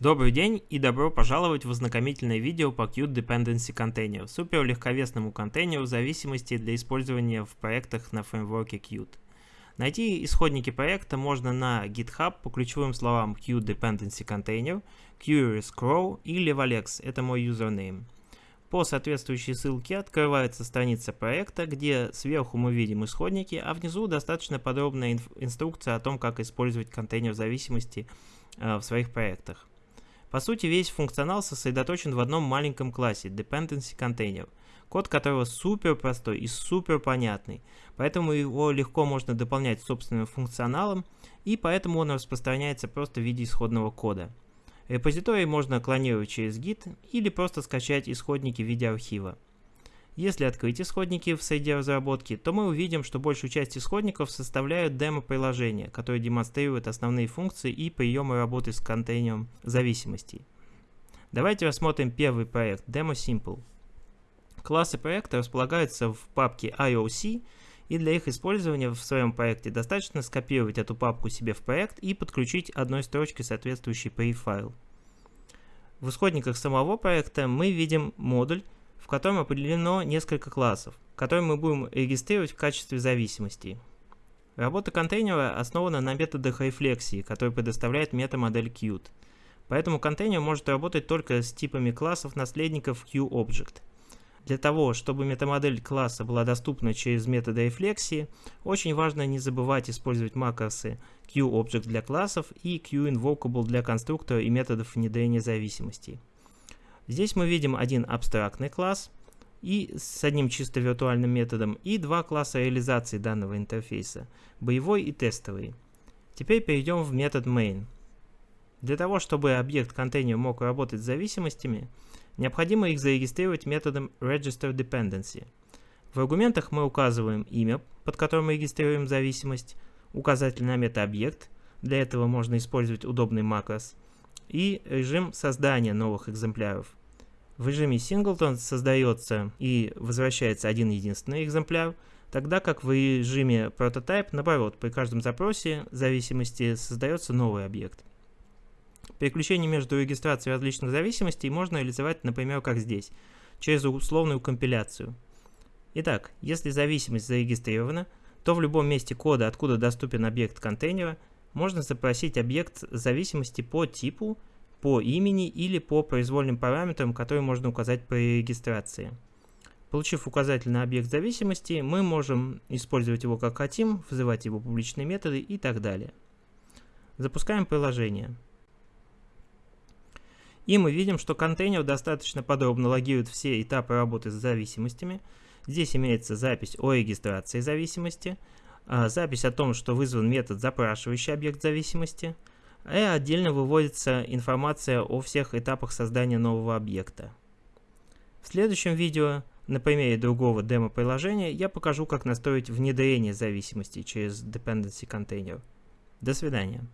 Добрый день и добро пожаловать в ознакомительное видео по Qt Dependency Container, супер легковесному контейнеру зависимости для использования в проектах на фреймворке Qt. Найти исходники проекта можно на GitHub по ключевым словам Qt Dependency Container, Curious Crow или Valex, это мой юзернейм. По соответствующей ссылке открывается страница проекта, где сверху мы видим исходники, а внизу достаточно подробная инструкция о том, как использовать контейнер зависимости э, в своих проектах. По сути, весь функционал сосредоточен в одном маленьком классе Dependency Container, код которого супер простой и супер понятный, поэтому его легко можно дополнять собственным функционалом, и поэтому он распространяется просто в виде исходного кода. Репозиторий можно клонировать через Git или просто скачать исходники в виде архива. Если открыть исходники в среде разработки, то мы увидим, что большую часть исходников составляют демо-приложения, которые демонстрируют основные функции и приемы работы с контейнером зависимостей. Давайте рассмотрим первый проект Demo Simple. Классы проекта располагаются в папке IOC, и для их использования в своем проекте достаточно скопировать эту папку себе в проект и подключить одной строчкой соответствующий pre-файл. В исходниках самого проекта мы видим модуль, котором определено несколько классов, которые мы будем регистрировать в качестве зависимостей. Работа контейнера основана на методах рефлексии, которые предоставляет метамодель Qt. Поэтому контейнер может работать только с типами классов наследников QObject. Для того, чтобы метамодель класса была доступна через методы рефлексии, очень важно не забывать использовать макросы QObject для классов и QInvocable для конструктора и методов внедрения зависимостей. Здесь мы видим один абстрактный класс и с одним чисто виртуальным методом и два класса реализации данного интерфейса, боевой и тестовый. Теперь перейдем в метод main. Для того, чтобы объект контейнер мог работать с зависимостями, необходимо их зарегистрировать методом register dependency. В аргументах мы указываем имя, под которым мы регистрируем зависимость, указатель на метаобъект, для этого можно использовать удобный макрос, и режим создания новых экземпляров. В режиме Singleton создается и возвращается один единственный экземпляр, тогда как в режиме Prototype, наоборот, при каждом запросе зависимости создается новый объект. Переключение между регистрацией различных зависимостей можно реализовать, например, как здесь, через условную компиляцию. Итак, если зависимость зарегистрирована, то в любом месте кода, откуда доступен объект контейнера, можно запросить объект зависимости по типу по имени или по произвольным параметрам, которые можно указать при регистрации. Получив указатель на объект зависимости, мы можем использовать его как хотим, вызывать его публичные методы и так далее. Запускаем приложение. И мы видим, что контейнер достаточно подробно логирует все этапы работы с зависимостями. Здесь имеется запись о регистрации зависимости, а, запись о том, что вызван метод, запрашивающий объект зависимости – и отдельно выводится информация о всех этапах создания нового объекта. В следующем видео на примере другого демо-приложения я покажу, как настроить внедрение зависимости через Dependency Container. До свидания.